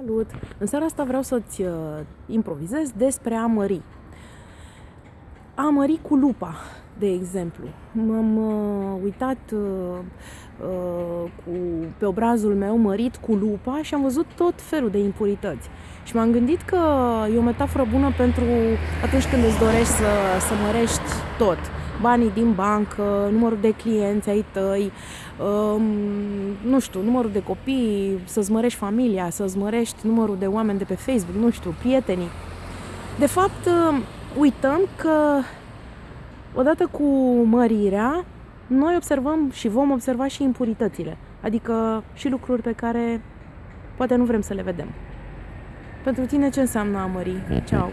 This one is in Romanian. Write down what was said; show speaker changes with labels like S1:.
S1: Salut! În seara asta vreau să-ți uh, improvizez despre a mări. A mări cu lupa, de exemplu. M-am uh, uitat uh, uh, cu, pe obrazul meu mărit cu lupa și am văzut tot felul de impurități. Și m-am gândit că e o metaforă bună pentru atunci când îți dorești să, să mărești tot banii din bancă, numărul de clienți ai tăi, um, nu știu, numărul de copii, să-ți mărești familia, să-ți mărești numărul de oameni de pe Facebook, nu știu, prietenii. De fapt, um, uităm că odată cu mărirea, noi observăm și vom observa și impuritățile, adică și lucruri pe care poate nu vrem să le vedem. Pentru tine ce înseamnă a mări? Ceau!